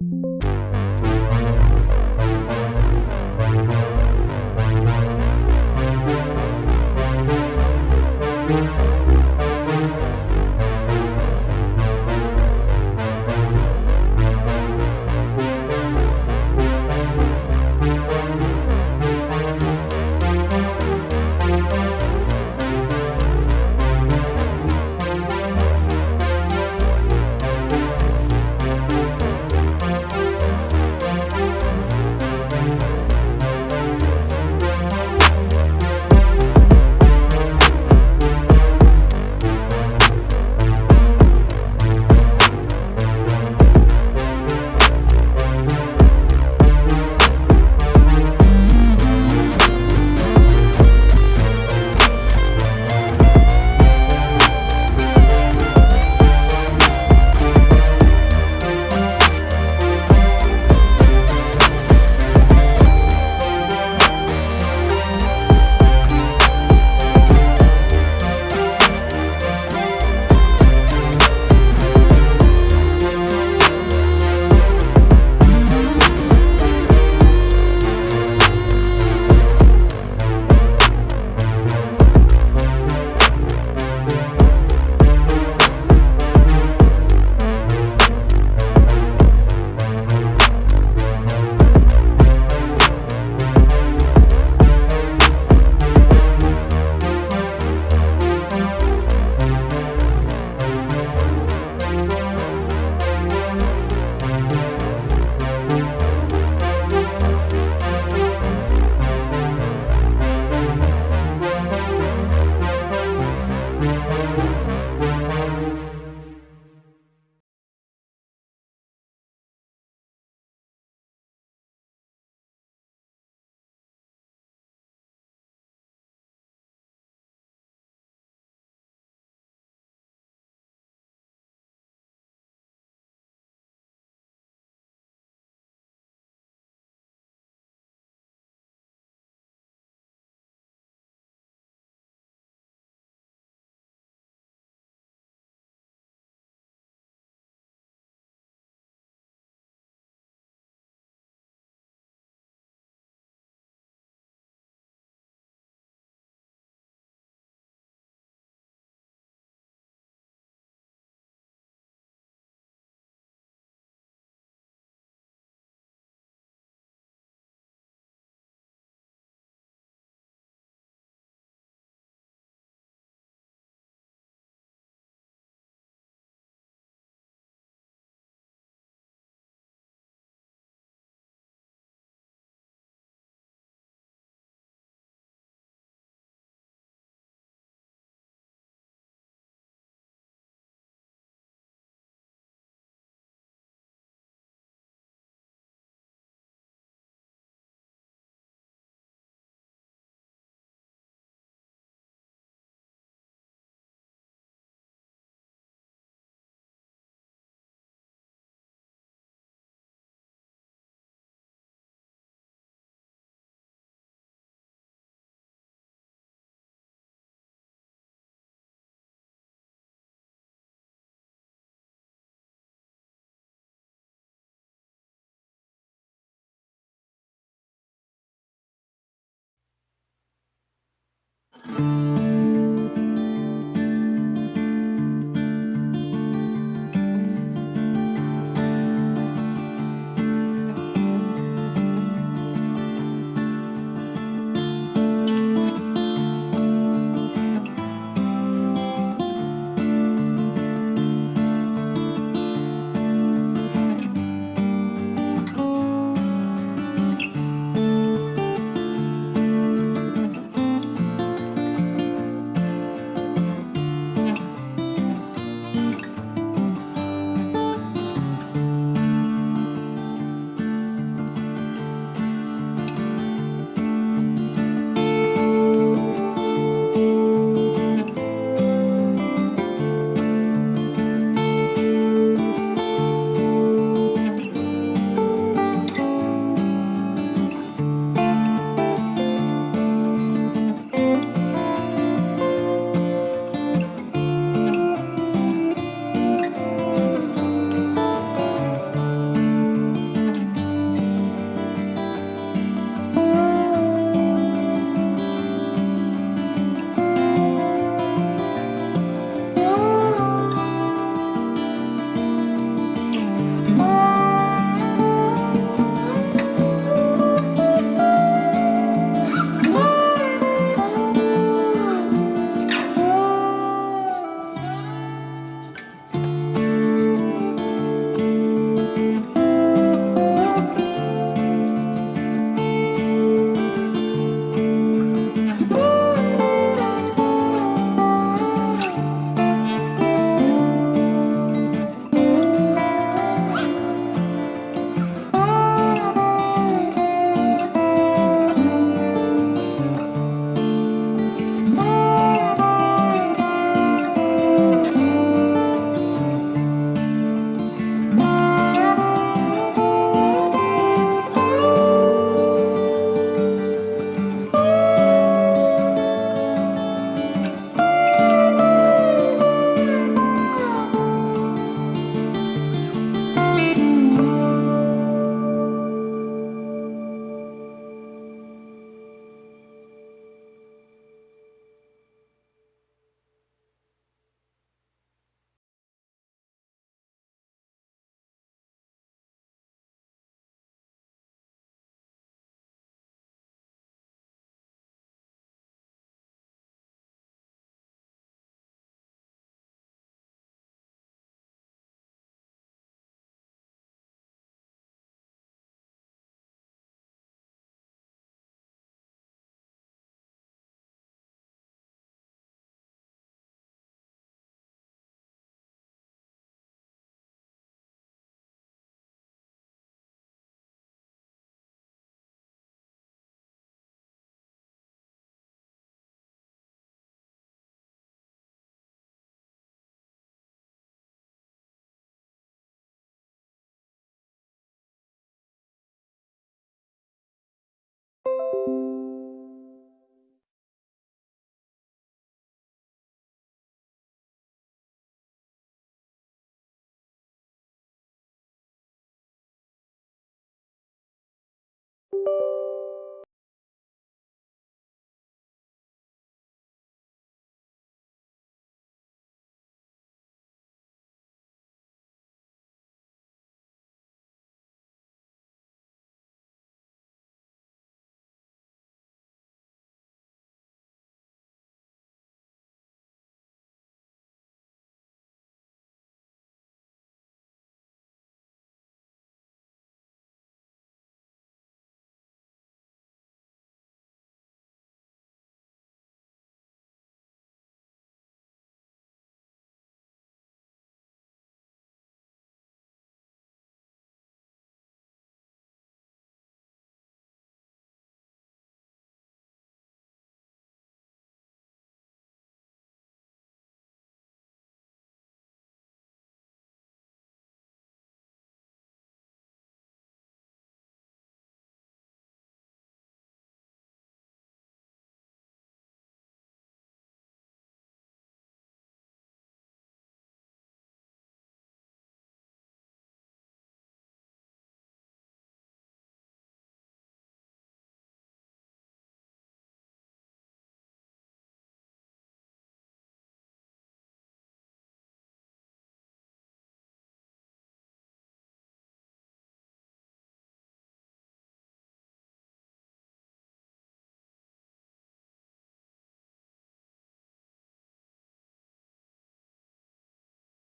you